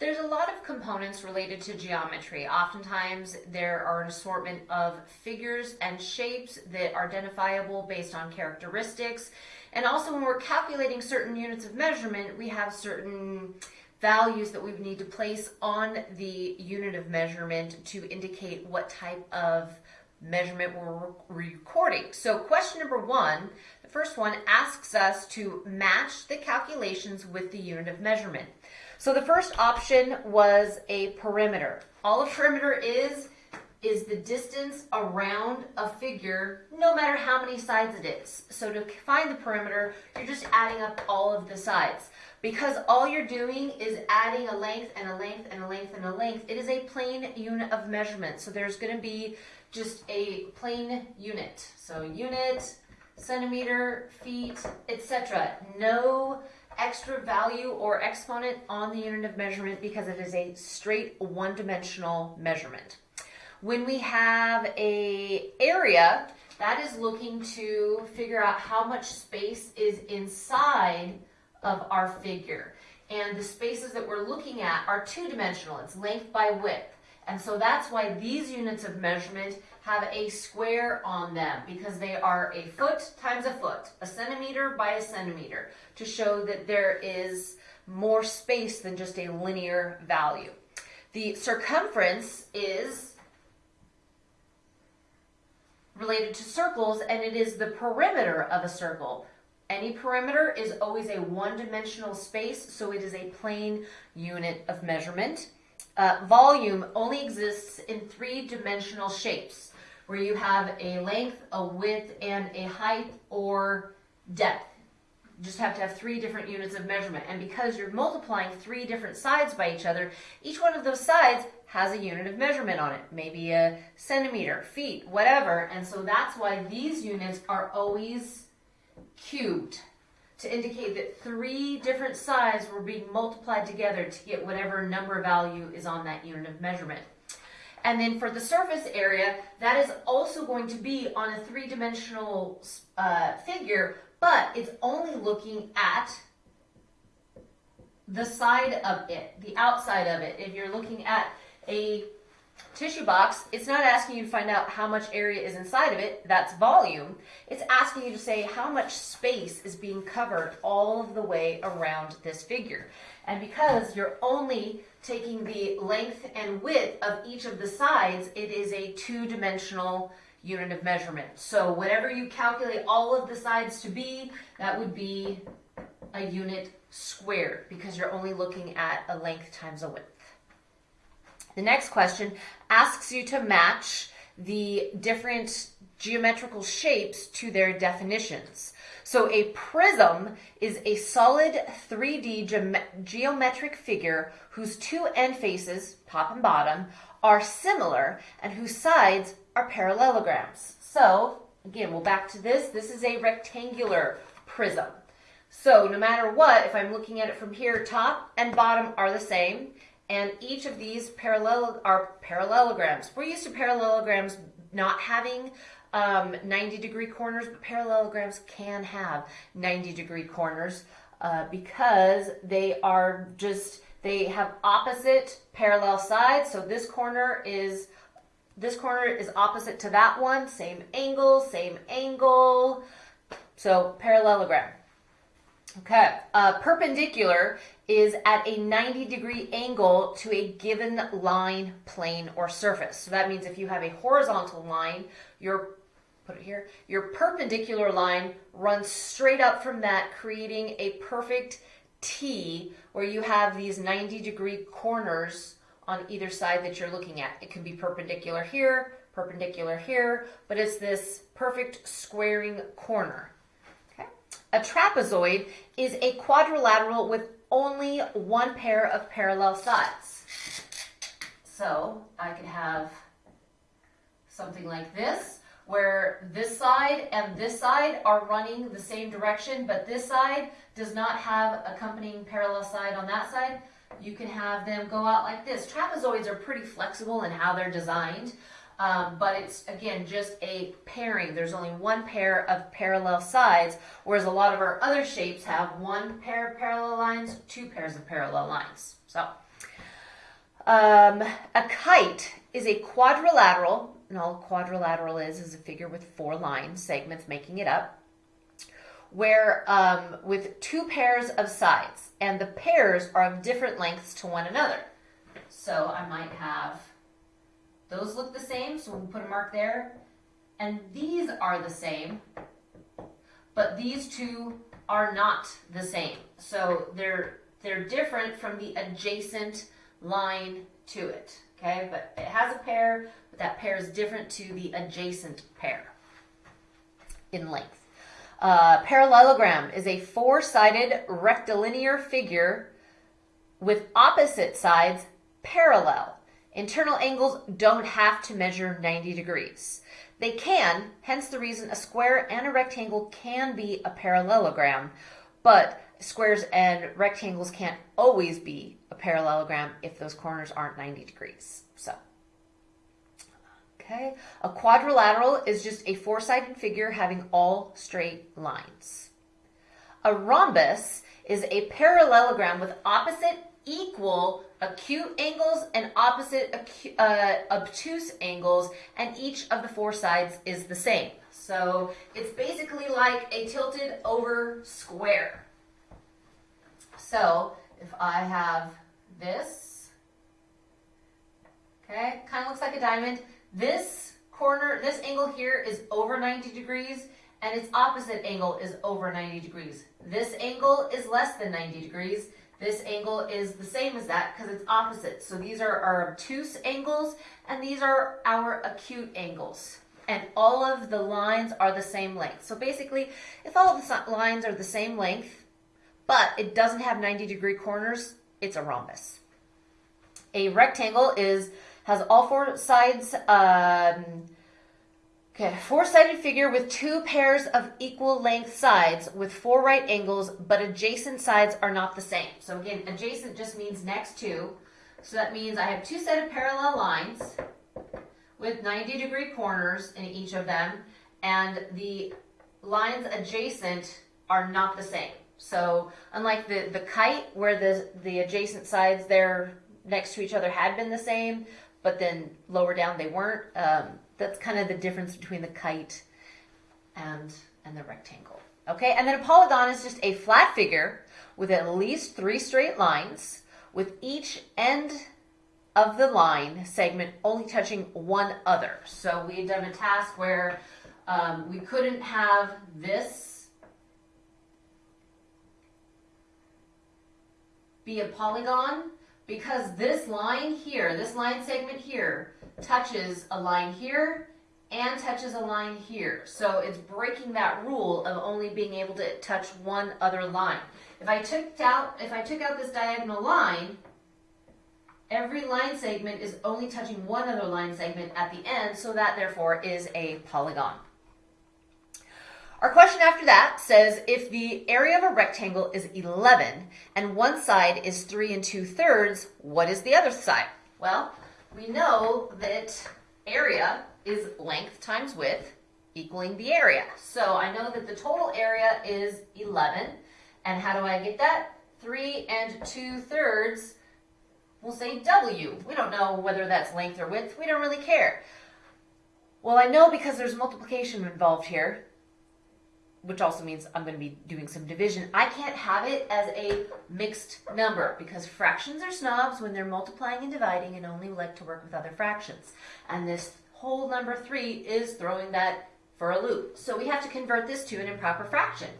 There's a lot of components related to geometry. Oftentimes, there are an assortment of figures and shapes that are identifiable based on characteristics. And also, when we're calculating certain units of measurement, we have certain values that we need to place on the unit of measurement to indicate what type of measurement we're recording. So question number one, the first one asks us to match the calculations with the unit of measurement. So the first option was a perimeter. All a perimeter is, is the distance around a figure, no matter how many sides it is. So to find the perimeter, you're just adding up all of the sides. Because all you're doing is adding a length and a length and a length and a length, it is a plain unit of measurement. So there's going to be just a plain unit. So unit, centimeter, feet, etc. No extra value or exponent on the unit of measurement because it is a straight one-dimensional measurement. When we have a area, that is looking to figure out how much space is inside of our figure. And the spaces that we're looking at are two-dimensional. It's length by width. And so that's why these units of measurement have a square on them because they are a foot times a foot, a centimeter by a centimeter to show that there is more space than just a linear value. The circumference is related to circles and it is the perimeter of a circle. Any perimeter is always a one-dimensional space, so it is a plain unit of measurement. Uh, volume only exists in three-dimensional shapes, where you have a length, a width, and a height or depth. You just have to have three different units of measurement. And because you're multiplying three different sides by each other, each one of those sides has a unit of measurement on it, maybe a centimeter, feet, whatever. And so that's why these units are always cubed to indicate that three different sides were being multiplied together to get whatever number value is on that unit of measurement. And then for the surface area, that is also going to be on a three-dimensional uh, figure, but it's only looking at the side of it, the outside of it. If you're looking at a tissue box, it's not asking you to find out how much area is inside of it, that's volume. It's asking you to say how much space is being covered all of the way around this figure. And because you're only taking the length and width of each of the sides, it is a two-dimensional unit of measurement. So whatever you calculate all of the sides to be, that would be a unit squared because you're only looking at a length times a width. The next question asks you to match the different geometrical shapes to their definitions. So a prism is a solid 3D ge geometric figure whose two end faces, top and bottom, are similar and whose sides are parallelograms. So again, we'll back to this. This is a rectangular prism. So no matter what, if I'm looking at it from here, top and bottom are the same and each of these parallel are parallelograms. We're used to parallelograms not having um, 90 degree corners, but parallelograms can have 90 degree corners uh, because they are just, they have opposite parallel sides. So this corner is, this corner is opposite to that one, same angle, same angle. So parallelogram. Okay, uh, perpendicular is at a 90 degree angle to a given line, plane, or surface. So that means if you have a horizontal line, your put it here, your perpendicular line runs straight up from that, creating a perfect T where you have these 90 degree corners on either side that you're looking at. It can be perpendicular here, perpendicular here, but it's this perfect squaring corner. A trapezoid is a quadrilateral with only one pair of parallel sides. So I could have something like this, where this side and this side are running the same direction, but this side does not have accompanying parallel side on that side. You can have them go out like this. Trapezoids are pretty flexible in how they're designed. Um, but it's, again, just a pairing. There's only one pair of parallel sides, whereas a lot of our other shapes have one pair of parallel lines, two pairs of parallel lines. So, Um, a kite is a quadrilateral, and all a quadrilateral is is a figure with four line segments making it up, where um, with two pairs of sides, and the pairs are of different lengths to one another. So I might have those look the same, so we'll put a mark there, and these are the same, but these two are not the same. So they're they're different from the adjacent line to it. Okay, but it has a pair, that pair is different to the adjacent pair in length. Uh, parallelogram is a four-sided rectilinear figure with opposite sides parallel. Internal angles don't have to measure 90 degrees. They can, hence the reason a square and a rectangle can be a parallelogram, but squares and rectangles can't always be a parallelogram if those corners aren't 90 degrees. So, okay. A quadrilateral is just a four-sided figure having all straight lines. A rhombus is a parallelogram with opposite equal acute angles and opposite uh, obtuse angles, and each of the four sides is the same. So it's basically like a tilted over square. So if I have this, okay, kind of looks like a diamond. This corner, this angle here is over 90 degrees and its opposite angle is over 90 degrees. This angle is less than 90 degrees. This angle is the same as that because it's opposite. So these are our obtuse angles and these are our acute angles. And all of the lines are the same length. So basically, if all the lines are the same length, but it doesn't have 90 degree corners, it's a rhombus. A rectangle is has all four sides, um, okay, four-sided figure with two pairs of equal length sides with four right angles, but adjacent sides are not the same. So again, adjacent just means next to. So that means I have two set of parallel lines with 90 degree corners in each of them, and the lines adjacent are not the same. So unlike the, the kite where the, the adjacent sides there next to each other had been the same, but then lower down they weren't, um, that's kind of the difference between the kite and, and the rectangle. Okay, and then a polygon is just a flat figure with at least three straight lines with each end of the line segment only touching one other. So we had done a task where um, we couldn't have this be a polygon because this line here, this line segment here, touches a line here and touches a line here. So it's breaking that rule of only being able to touch one other line. If I took out, if I took out this diagonal line, every line segment is only touching one other line segment at the end, so that therefore is a polygon. Our question after that says if the area of a rectangle is 11 and one side is 3 and 2 thirds, what is the other side? Well, we know that area is length times width equaling the area. So I know that the total area is 11. And how do I get that? 3 and 2 thirds, we'll say W. We don't know whether that's length or width. We don't really care. Well, I know because there's multiplication involved here which also means I'm going to be doing some division. I can't have it as a mixed number because fractions are snobs when they're multiplying and dividing and only like to work with other fractions. And this whole number 3 is throwing that for a loop. So we have to convert this to an improper fraction.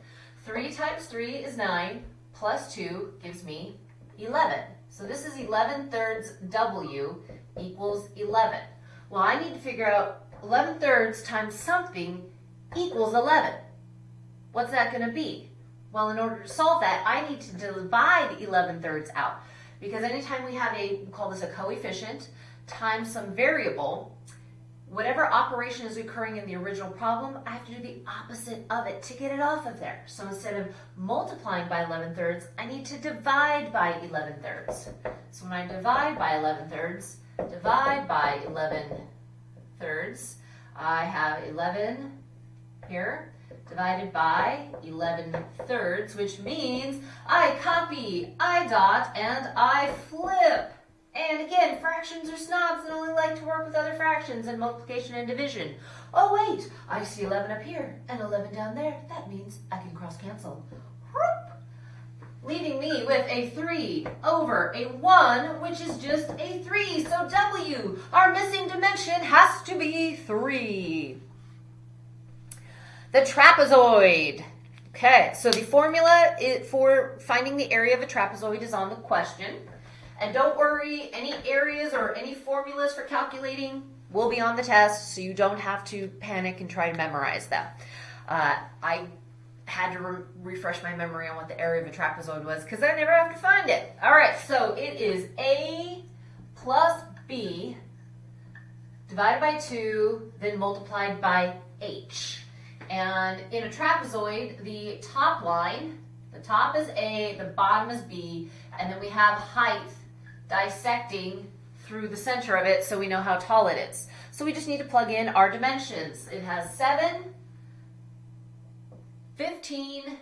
3 times 3 is 9, plus 2 gives me 11. So this is 11 thirds W equals 11. Well, I need to figure out 11 thirds times something equals 11. What's that going to be? Well, in order to solve that, I need to divide 11 thirds out. Because anytime we have a, we call this a coefficient, times some variable, whatever operation is occurring in the original problem, I have to do the opposite of it to get it off of there. So instead of multiplying by 11 thirds, I need to divide by 11 thirds. So when I divide by 11 thirds, divide by 11 thirds, I have 11 here divided by 11 thirds, which means I copy, I dot, and I flip. And again, fractions are snobs and only like to work with other fractions and multiplication and division. Oh wait, I see 11 up here and 11 down there. That means I can cross cancel. Whoop. Leaving me with a 3 over a 1, which is just a 3. So W, our missing dimension, has to be 3. The trapezoid. Okay, so the formula for finding the area of a trapezoid is on the question. And don't worry, any areas or any formulas for calculating will be on the test, so you don't have to panic and try to memorize them. Uh, I had to re refresh my memory on what the area of a trapezoid was because I never have to find it. All right, so it is A plus B divided by 2, then multiplied by H. And in a trapezoid, the top line, the top is A, the bottom is B, and then we have height dissecting through the center of it so we know how tall it is. So we just need to plug in our dimensions. It has 7, 15,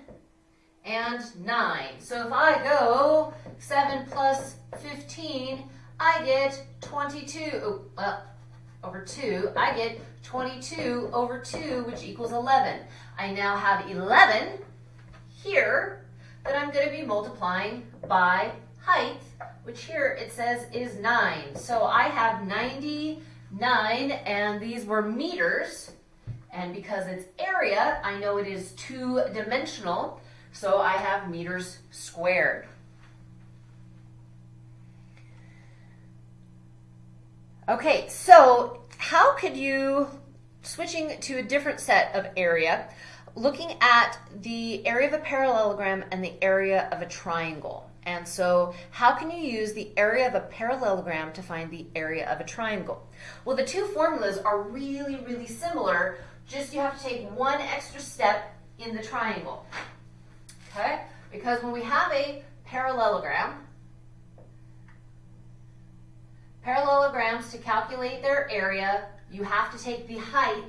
and 9. So if I go 7 plus 15, I get 22. Oh, well, over 2, I get 22 over 2, which equals 11. I now have 11 here that I'm going to be multiplying by height, which here it says is 9. So I have 99, and these were meters. And because it's area, I know it is two-dimensional, so I have meters squared. Okay, so how could you, switching to a different set of area, looking at the area of a parallelogram and the area of a triangle. And so how can you use the area of a parallelogram to find the area of a triangle? Well, the two formulas are really, really similar, just you have to take one extra step in the triangle. Okay? Because when we have a parallelogram, Parallelograms, to calculate their area, you have to take the height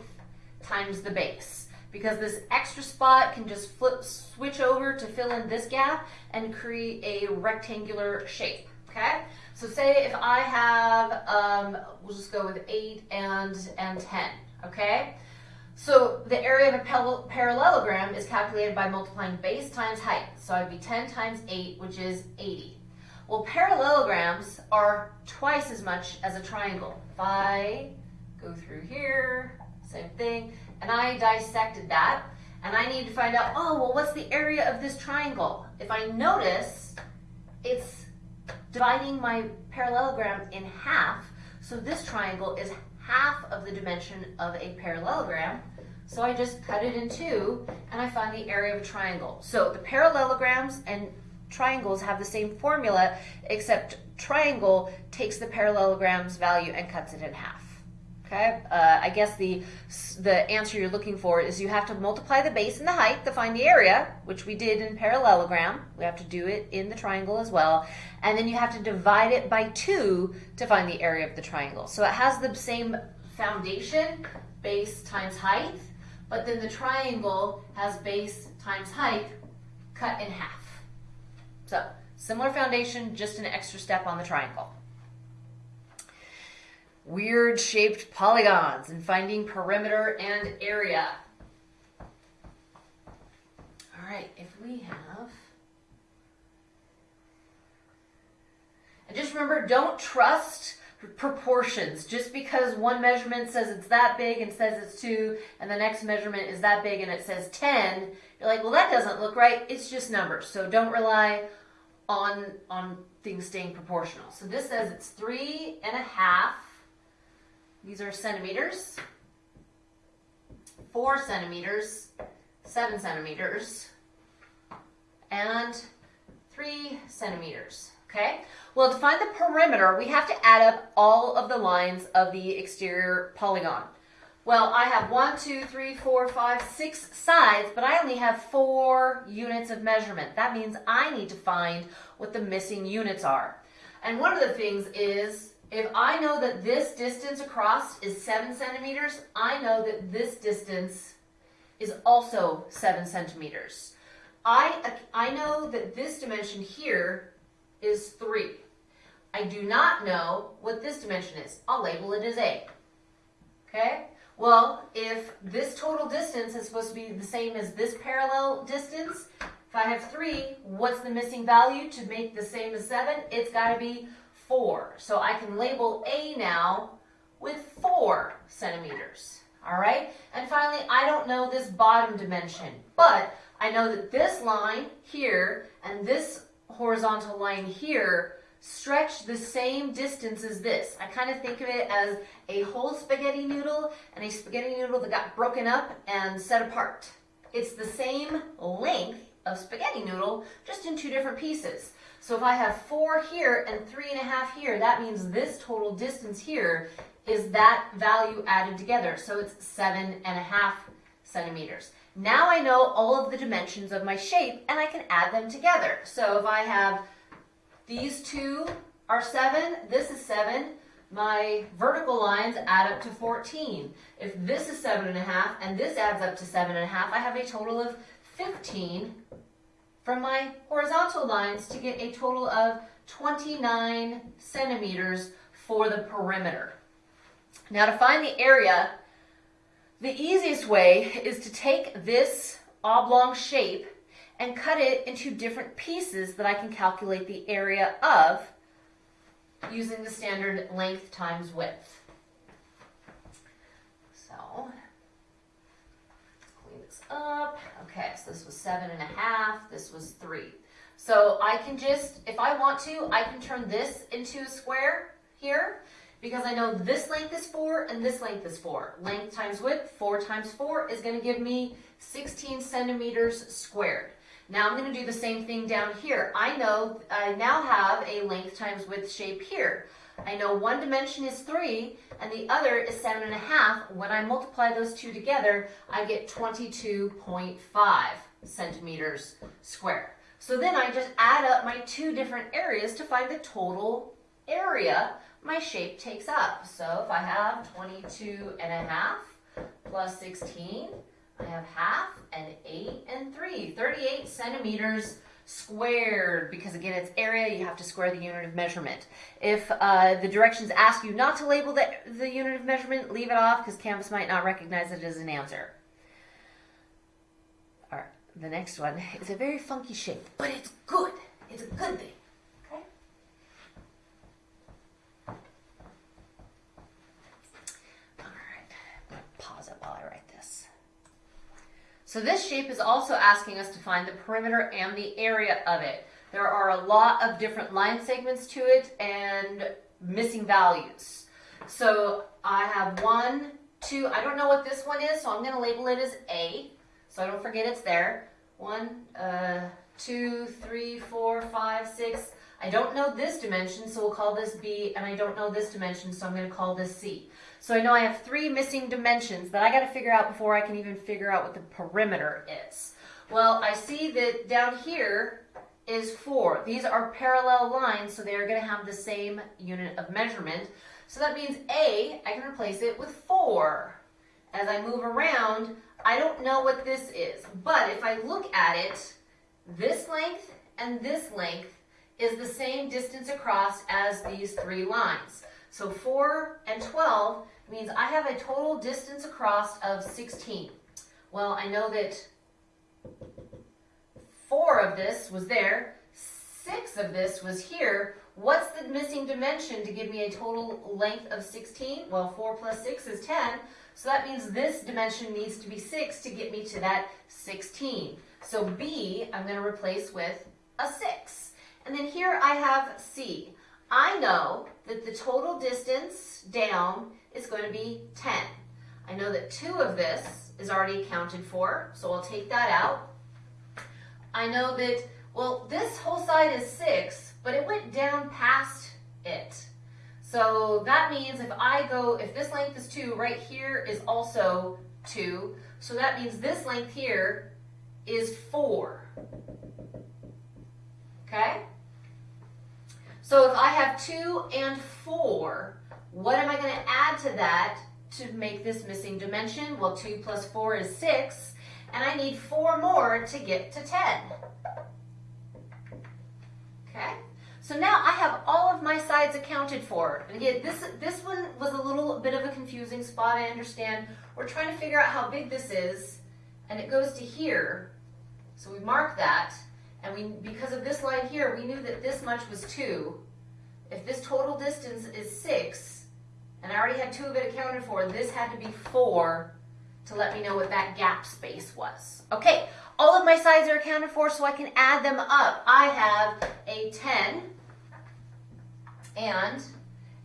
times the base because this extra spot can just flip, switch over to fill in this gap and create a rectangular shape, okay? So say if I have, um, we'll just go with 8 and, and 10, okay? So the area of a parallelogram is calculated by multiplying base times height. So I'd be 10 times 8, which is 80. Well, parallelograms are twice as much as a triangle. If I go through here, same thing, and I dissected that, and I need to find out, oh, well, what's the area of this triangle? If I notice, it's dividing my parallelogram in half, so this triangle is half of the dimension of a parallelogram, so I just cut it in two, and I find the area of a triangle. So the parallelograms and triangles have the same formula, except triangle takes the parallelogram's value and cuts it in half. Okay, uh, I guess the, the answer you're looking for is you have to multiply the base and the height to find the area, which we did in parallelogram. We have to do it in the triangle as well. And then you have to divide it by 2 to find the area of the triangle. So it has the same foundation, base times height, but then the triangle has base times height cut in half. So similar foundation, just an extra step on the triangle. Weird shaped polygons and finding perimeter and area. All right, if we have, and just remember, don't trust proportions. Just because one measurement says it's that big and says it's two, and the next measurement is that big and it says 10, you're like, well, that doesn't look right. It's just numbers. So don't rely on, on things staying proportional. So this says it's three and a half. These are centimeters. Four centimeters, seven centimeters, and three centimeters. Okay? Well, to find the perimeter, we have to add up all of the lines of the exterior polygon. Well, I have one, two, three, four, five, six sides, but I only have four units of measurement. That means I need to find what the missing units are. And one of the things is, if I know that this distance across is seven centimeters, I know that this distance is also seven centimeters. I, I know that this dimension here is three. I do not know what this dimension is. I'll label it as A. Okay? Well, if this total distance is supposed to be the same as this parallel distance, if I have 3, what's the missing value to make the same as 7? It's got to be 4. So I can label A now with 4 centimeters. All right? And finally, I don't know this bottom dimension, but I know that this line here and this horizontal line here stretch the same distance as this. I kind of think of it as a whole spaghetti noodle and a spaghetti noodle that got broken up and set apart. It's the same length of spaghetti noodle, just in two different pieces. So if I have four here and three and a half here, that means this total distance here is that value added together. So it's seven and a half centimeters. Now I know all of the dimensions of my shape and I can add them together. So if I have these two are seven, this is seven, my vertical lines add up to 14. If this is seven and a half and this adds up to seven and a half, I have a total of 15 from my horizontal lines to get a total of 29 centimeters for the perimeter. Now to find the area, the easiest way is to take this oblong shape and cut it into different pieces that I can calculate the area of using the standard length times width. So, clean this up. Okay, so this was seven and a half, this was three. So I can just, if I want to, I can turn this into a square here because I know this length is 4 and this length is 4. Length times width, 4 times 4 is going to give me 16 centimeters squared. Now I'm going to do the same thing down here. I know I now have a length times width shape here. I know one dimension is 3 and the other is 7.5. When I multiply those two together, I get 22.5 centimeters squared. So then I just add up my two different areas to find the total area my shape takes up. So if I have 22 and a half plus 16, I have half and 8 and 3, 38 centimeters squared because again it's area you have to square the unit of measurement. If uh, the directions ask you not to label the, the unit of measurement leave it off because canvas might not recognize it as an answer. All right the next one. Is a very funky shape but it's good. It's a good thing So this shape is also asking us to find the perimeter and the area of it. There are a lot of different line segments to it and missing values. So I have one, two, I don't know what this one is, so I'm going to label it as A, so I don't forget it's there. One, uh, two, three, four, five, six. I don't know this dimension, so we'll call this B, and I don't know this dimension, so I'm going to call this C. So I know I have three missing dimensions that I got to figure out before I can even figure out what the perimeter is. Well, I see that down here is 4. These are parallel lines, so they're going to have the same unit of measurement. So that means A, I can replace it with 4. As I move around, I don't know what this is. But if I look at it, this length and this length is the same distance across as these three lines. So 4 and 12 means I have a total distance across of 16. Well, I know that 4 of this was there, 6 of this was here. What's the missing dimension to give me a total length of 16? Well, 4 plus 6 is 10. So that means this dimension needs to be 6 to get me to that 16. So B, I'm going to replace with a 6. And then here I have C. I know that the total distance down is going to be 10. I know that 2 of this is already accounted for, so I'll take that out. I know that, well, this whole side is 6, but it went down past it. So that means if I go, if this length is 2, right here is also 2. So that means this length here is 4. Okay? So if I have 2 and 4, what am I going to add to that to make this missing dimension? Well, 2 plus 4 is 6, and I need 4 more to get to 10. Okay? So now I have all of my sides accounted for. And again, this, this one was a little bit of a confusing spot, I understand. We're trying to figure out how big this is, and it goes to here. So we mark that, and we because of this line here, we knew that this much was 2. If this total distance is 6, and I already had 2 of it accounted for, this had to be 4 to let me know what that gap space was. Okay, all of my sides are accounted for, so I can add them up. I have a 10 and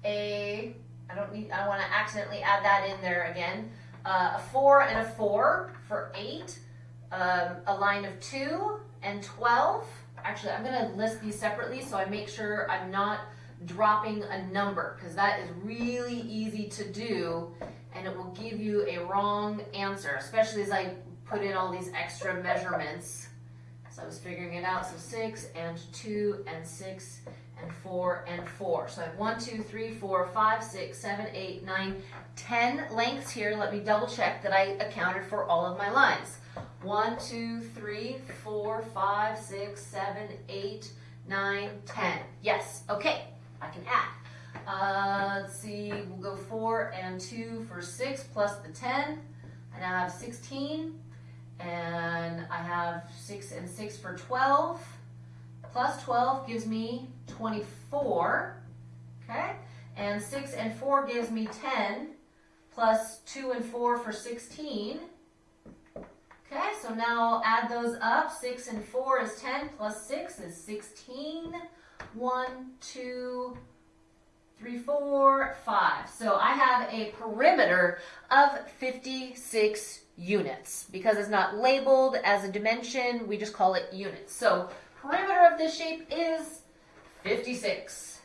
a, I don't need, I want to accidentally add that in there again, uh, a 4 and a 4 for 8, um, a line of 2 and 12. Actually, I'm going to list these separately so I make sure I'm not dropping a number because that is really easy to do and it will give you a wrong answer, especially as I put in all these extra measurements. So I was figuring it out. So 6 and 2 and 6 and 4 and 4. So I have 1, 2, 3, 4, 5, 6, 7, 8, 9, 10 lengths here. Let me double check that I accounted for all of my lines. 1, 2, 3, 4, 5, 6, 7, 8, 9, 10. Yes, okay, I can add. Uh, let's see, we'll go 4 and 2 for 6 plus the 10. I now have 16. And I have 6 and 6 for 12. Plus 12 gives me 24. Okay? And 6 and 4 gives me 10. Plus 2 and 4 for 16. Okay, so now I'll add those up. 6 and 4 is 10, plus 6 is 16. 1, 2, three, four, five. So I have a perimeter of 56 units. Because it's not labeled as a dimension, we just call it units. So perimeter of this shape is 56.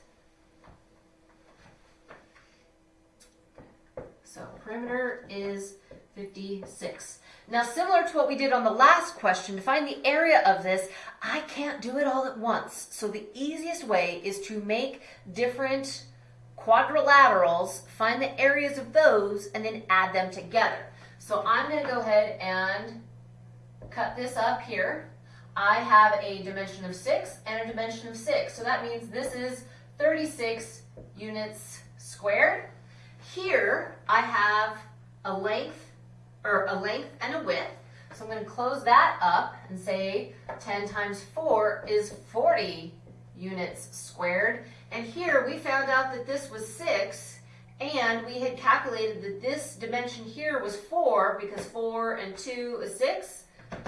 So perimeter is 56. Now, similar to what we did on the last question, to find the area of this, I can't do it all at once. So the easiest way is to make different quadrilaterals, find the areas of those, and then add them together. So I'm going to go ahead and cut this up here. I have a dimension of 6 and a dimension of 6. So that means this is 36 units squared. Here I have a length or a length and a width. So I'm going to close that up and say 10 times 4 is 40 units squared. And here we found out that this was 6, and we had calculated that this dimension here was 4, because 4 and 2 is 6.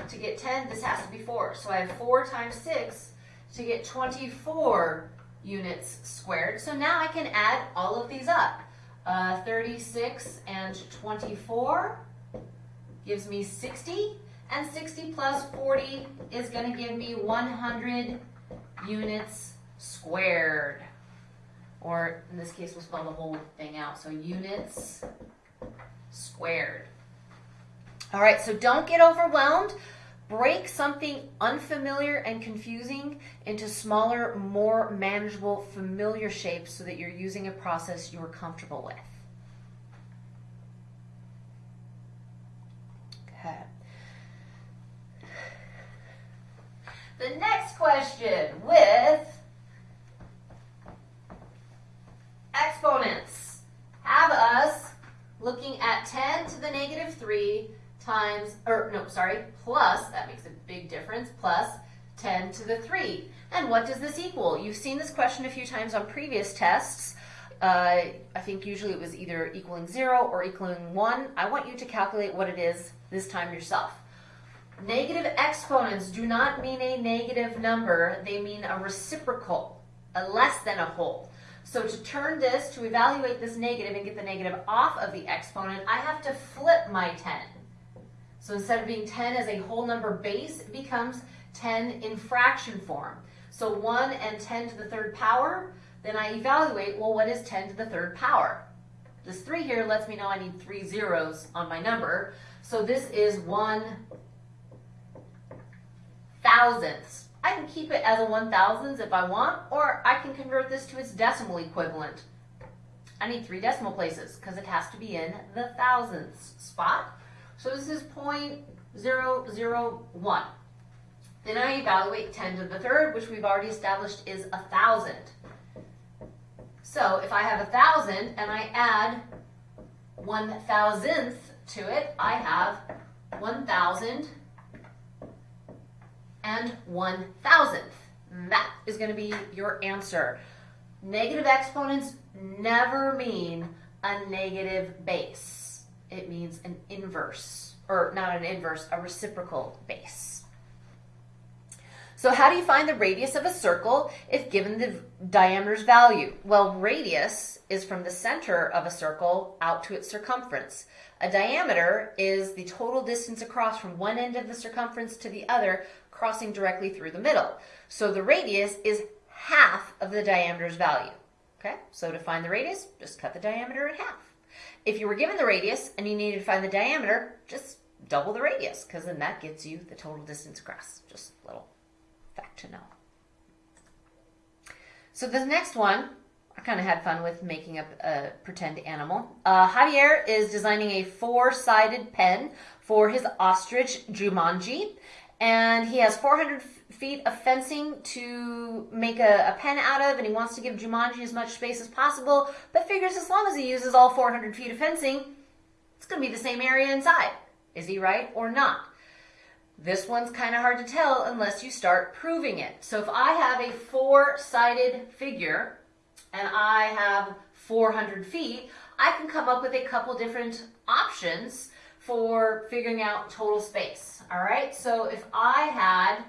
To get 10, this has to be 4. So I have 4 times 6 to get 24 units squared. So now I can add all of these up. Uh, 36 and 24 gives me 60. And 60 plus 40 is going to give me 100 units squared. Or in this case, we'll spell the whole thing out. So units squared. All right, so don't get overwhelmed. Break something unfamiliar and confusing into smaller, more manageable, familiar shapes so that you're using a process you're comfortable with. Okay. The next question with exponents have us looking at 10 to the negative 3 times, or no, sorry, plus, that makes a big difference, plus 10 to the 3. And what does this equal? You've seen this question a few times on previous tests. Uh, I think usually it was either equaling 0 or equaling 1. I want you to calculate what it is this time yourself. Negative exponents do not mean a negative number. They mean a reciprocal, a less than a whole. So to turn this, to evaluate this negative and get the negative off of the exponent, I have to flip my 10. So instead of being 10 as a whole number base, it becomes 10 in fraction form. So 1 and 10 to the third power, then I evaluate, well, what is 10 to the third power? This 3 here lets me know I need three zeros on my number. So this is 1 thousandths. I can keep it as a one thousandths if I want, or I can convert this to its decimal equivalent. I need three decimal places because it has to be in the thousandths spot. So this is 0.001. Then I evaluate 10 to the third, which we've already established is a 1,000. So if I have a 1,000 and I add 1 thousandth to it, I have 1,000 and 1 thousandth. That is going to be your answer. Negative exponents never mean a negative base. It means an inverse, or not an inverse, a reciprocal base. So how do you find the radius of a circle if given the diameter's value? Well, radius is from the center of a circle out to its circumference. A diameter is the total distance across from one end of the circumference to the other, crossing directly through the middle. So the radius is half of the diameter's value. Okay, so to find the radius, just cut the diameter in half. If you were given the radius and you needed to find the diameter, just double the radius, because then that gets you the total distance across. Just a little fact to know. So the next one, I kind of had fun with making up a pretend animal. Uh, Javier is designing a four-sided pen for his ostrich Jumanji, and he has 400 feet of fencing to make a, a, pen out of, and he wants to give Jumanji as much space as possible, but figures as long as he uses all 400 feet of fencing, it's going to be the same area inside. Is he right or not? This one's kind of hard to tell unless you start proving it. So if I have a four-sided figure and I have 400 feet, I can come up with a couple different options for figuring out total space. All right, so if I had,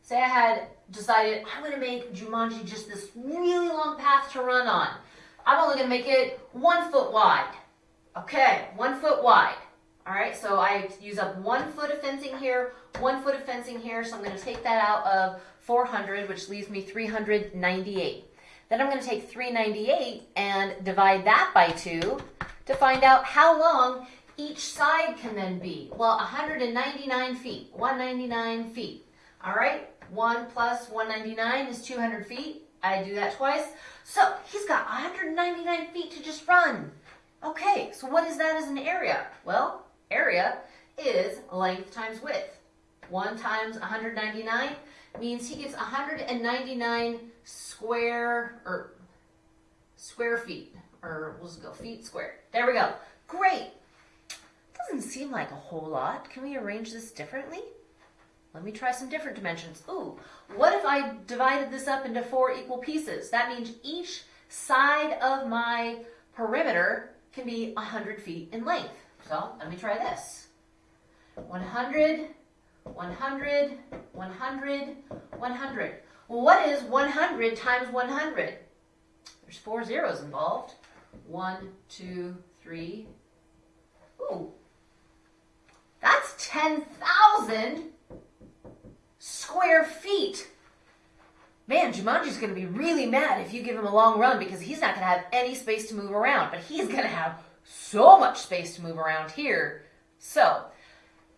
say I had decided I'm to make Jumanji just this really long path to run on. I'm only going to make it one foot wide. Okay, one foot wide. All right, so I use up one foot of fencing here, one foot of fencing here, so I'm going to take that out of 400, which leaves me 398. Then I'm going to take 398 and divide that by 2 to find out how long each side can then be. Well, 199 feet, 199 feet. All right, 1 plus 199 is 200 feet. I do that twice. So he's got 199 feet to just run. Okay, so what is that as an area? Well, area is length times width. 1 times 199 means he gets 199 square or square feet or we'll just go feet squared. There we go. Great. Doesn't seem like a whole lot. Can we arrange this differently? Let me try some different dimensions. Ooh, what if I divided this up into four equal pieces? That means each side of my perimeter can be 100 feet in length. So let me try this. 100, 100, 100, 100. Well, what is 100 times 100? There's four zeros involved. One, two, three. Ooh. That's 10,000 square feet. Man, Jumanji's going to be really mad if you give him a long run because he's not going to have any space to move around, but he's going to have so much space to move around here. So,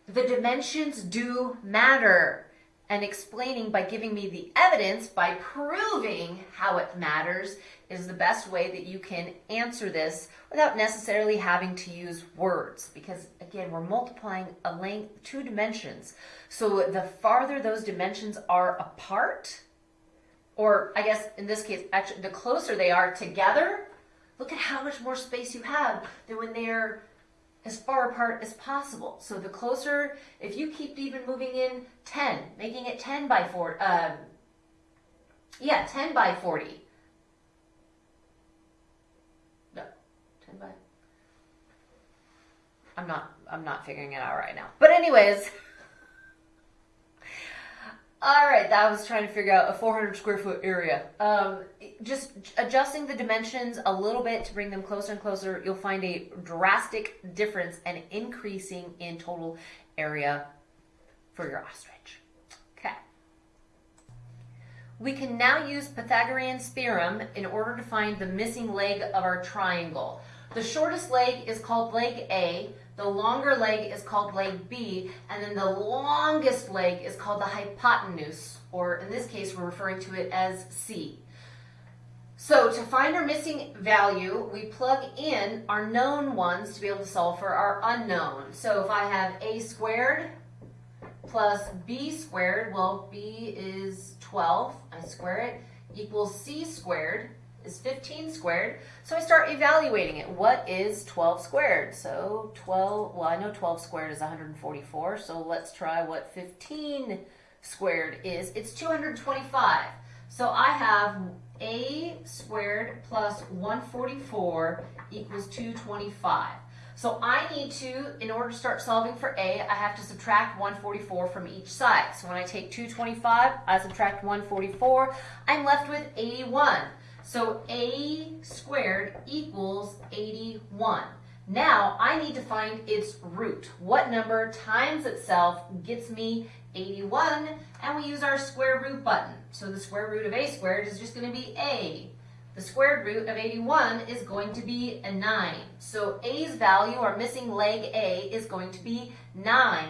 the dimensions do matter. And explaining by giving me the evidence, by proving how it matters, is the best way that you can answer this without necessarily having to use words. Because again, we're multiplying a length, two dimensions. So the farther those dimensions are apart, or I guess in this case, actually, the closer they are together, look at how much more space you have than when they're as far apart as possible. So the closer, if you keep even moving in 10, making it 10 by 4, um, yeah, 10 by 40. No, 10 by, I'm not, I'm not figuring it out right now. But anyways, all right, that was trying to figure out a 400 square foot area. Um, just adjusting the dimensions a little bit to bring them closer and closer, you'll find a drastic difference and increasing in total area for your ostrich. Okay. We can now use Pythagorean's theorem in order to find the missing leg of our triangle. The shortest leg is called leg A, the longer leg is called leg B, and then the longest leg is called the hypotenuse, or in this case, we're referring to it as C. So to find our missing value, we plug in our known ones to be able to solve for our unknown. So if I have a squared plus b squared, well, b is 12, I square it, equals c squared is 15 squared. So I start evaluating it. What is 12 squared? So 12, well, I know 12 squared is 144, so let's try what 15 squared is. It's 225. So I have a squared plus 144 equals 225. So I need to, in order to start solving for a, I have to subtract 144 from each side. So when I take 225, I subtract 144, I'm left with 81. So a squared equals 81. Now I need to find its root. What number times itself gets me 81? And we use our square root button. So the square root of a squared is just going to be a. The squared root of 81 is going to be a 9. So a's value, our missing leg a, is going to be 9.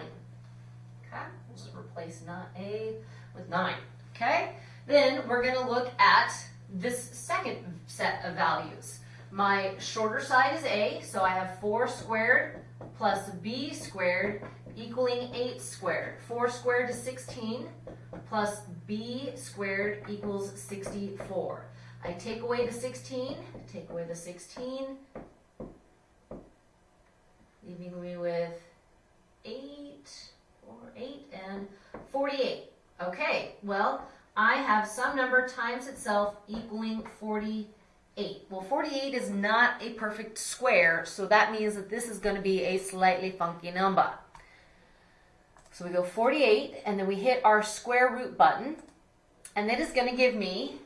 Okay, we'll just replace not a with 9. Okay, then we're going to look at this second set of values. My shorter side is a, so I have 4 squared plus b squared equaling 8 squared. 4 squared is 16 plus b squared equals 64. I take away the 16, take away the 16, leaving me with 8, or 8, and 48. Okay, well, I have some number times itself equaling 48. Well, 48 is not a perfect square, so that means that this is going to be a slightly funky number. So we go 48, and then we hit our square root button, and that is going to give me,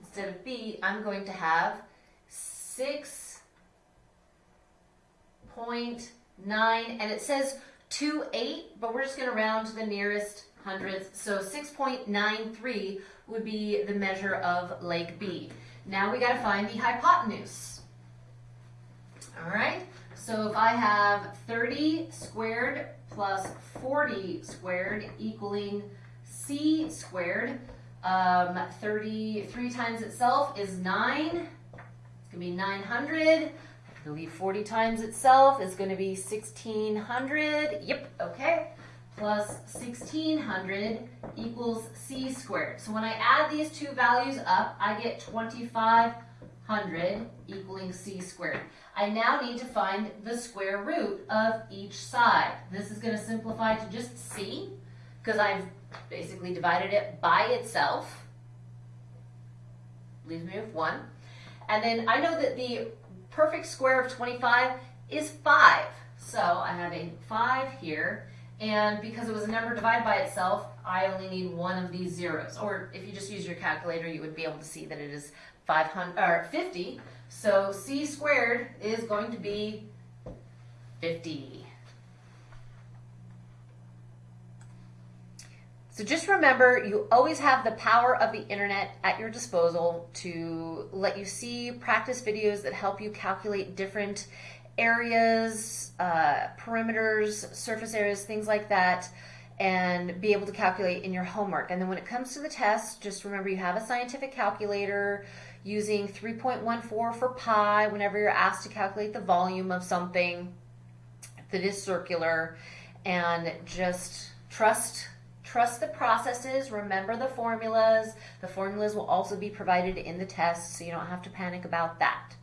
instead of b, I'm going to have 6.9, and it says 28, but we're just going to round to the nearest hundredths. So 6.93 would be the measure of leg B. Now we got to find the hypotenuse. All right, so if I have 30 squared plus 40 squared equaling c squared, um, 33 times itself is 9. It's to be 900. I believe 40 times itself is going to be 1600. Yep, okay plus 1600 equals c squared. So when I add these two values up, I get 2500 equaling c squared. I now need to find the square root of each side. This is going to simplify to just c, because I've basically divided it by itself. Leaves me with 1. And then I know that the perfect square of 25 is 5. So I have a 5 here. And because it was a number divided by itself, I only need one of these zeros. Or if you just use your calculator, you would be able to see that it is 500 or 50. So c squared is going to be 50. So just remember, you always have the power of the internet at your disposal to let you see practice videos that help you calculate different areas, uh, perimeters, surface areas, things like that, and be able to calculate in your homework. And then when it comes to the test, just remember you have a scientific calculator using 3.14 for pi whenever you're asked to calculate the volume of something that is circular, and just trust trust the processes remember the formulas. The formulas will also be provided in the test so you don't have to panic about that